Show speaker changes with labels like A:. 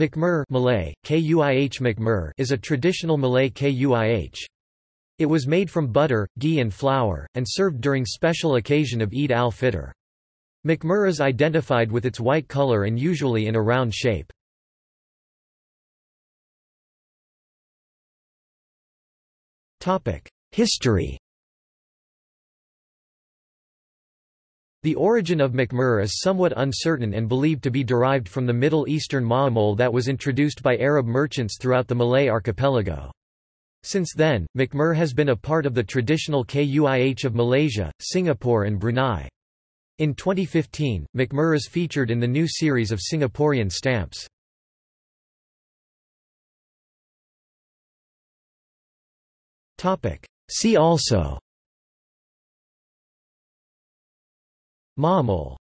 A: Makmur Malay, Kuih Makmur is a traditional Malay kuih. It was made from butter, ghee and flour, and served during special occasion of Eid al-Fitr. Makmur is identified with its white color and usually in a round shape. History The origin of makmur is somewhat uncertain and believed to be derived from the Middle Eastern ma'amoul that was introduced by Arab merchants throughout the Malay archipelago. Since then, makmur has been a part of the traditional kuih of Malaysia, Singapore and Brunei. In 2015, makmur is featured in the new series of Singaporean stamps. See also Ma'amoul